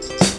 Bye.